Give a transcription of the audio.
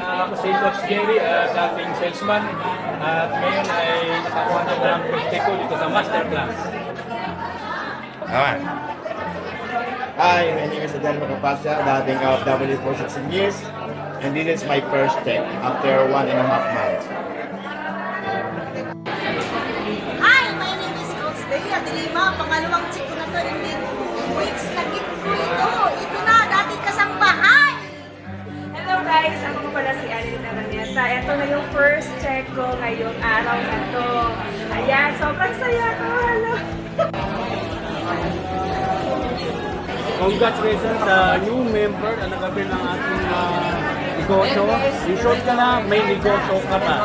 ah, ako si Coach Jerry, uh, dating salesman. At ngayon ay nakakuha na ng pwede ko dito sa masterclass. Naman. Hi, my name is Adel Macapasya, dating OFW for 16 years. And this is my first check after one and a half months. Hi, my name is Coach Dea de Lima. Pangalawang check ko na to. Guys! Ako pala si Alin Araneta. Ito na yung first check ko ngayong araw na to. Ayan, sobrang saya ko. Hello! Congratulations sa new member na nagabi ng ating ah, negosyo. In short ka na, may negosyo ka pa.